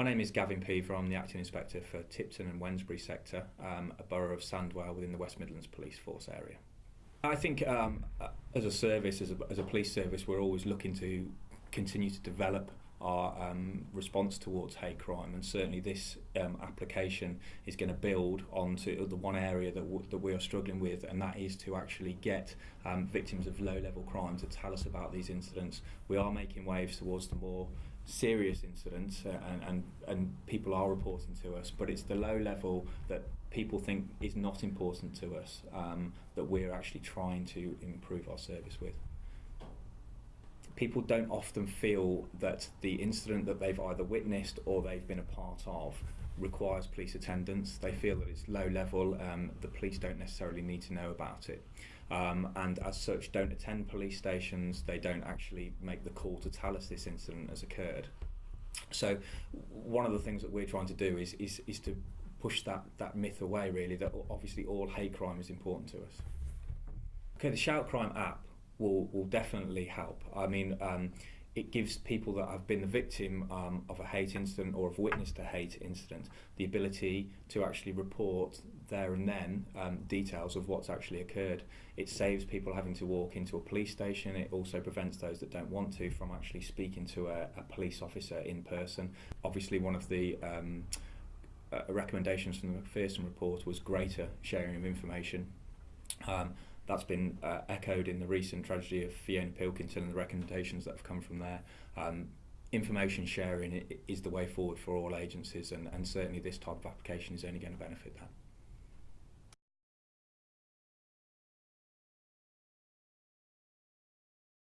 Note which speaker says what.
Speaker 1: My name is Gavin Peaver. I'm the Acting Inspector for Tipton and Wednesbury sector, um, a borough of Sandwell within the West Midlands Police Force area. I think um, as a service, as a, as a police service, we're always looking to continue to develop our um, response towards hate crime and certainly this um, application is going to build onto the one area that, that we are struggling with and that is to actually get um, victims of low level crime to tell us about these incidents. We are making waves towards the more serious incidents uh, and, and, and people are reporting to us but it's the low level that people think is not important to us um, that we're actually trying to improve our service with people don't often feel that the incident that they've either witnessed or they've been a part of requires police attendance. They feel that it's low level, um, the police don't necessarily need to know about it. Um, and as such, don't attend police stations, they don't actually make the call to tell us this incident has occurred. So, one of the things that we're trying to do is, is, is to push that, that myth away, really, that obviously all hate crime is important to us. Okay, the Shout Crime app will will definitely help. I mean, um, it gives people that have been the victim um, of a hate incident or have witnessed a hate incident the ability to actually report there and then um, details of what's actually occurred. It saves people having to walk into a police station. It also prevents those that don't want to from actually speaking to a, a police officer in person. Obviously, one of the um, uh, recommendations from the Macpherson report was greater sharing of information. Um, that's been uh, echoed in the recent tragedy of Fiona Pilkington and the recommendations that have come from there. Um, information sharing is the way forward for all agencies, and, and certainly this type of application is only going to benefit that.